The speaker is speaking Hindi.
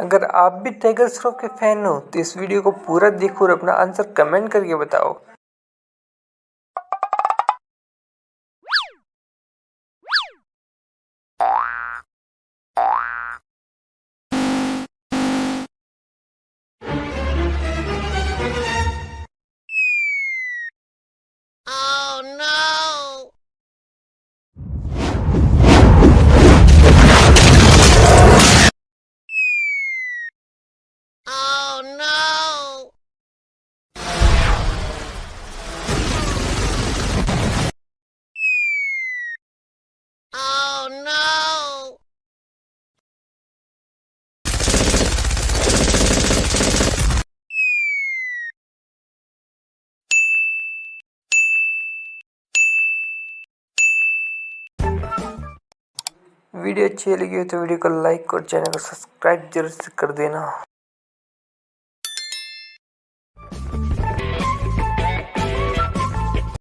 अगर आप भी टाइगर श्रॉफ के फ़ैन हो तो इस वीडियो को पूरा देखो और अपना आंसर कमेंट करके बताओ। वीडियो अच्छी लगी हो तो वीडियो को लाइक और चैनल को सब्सक्राइब ज़रूर से कर देना।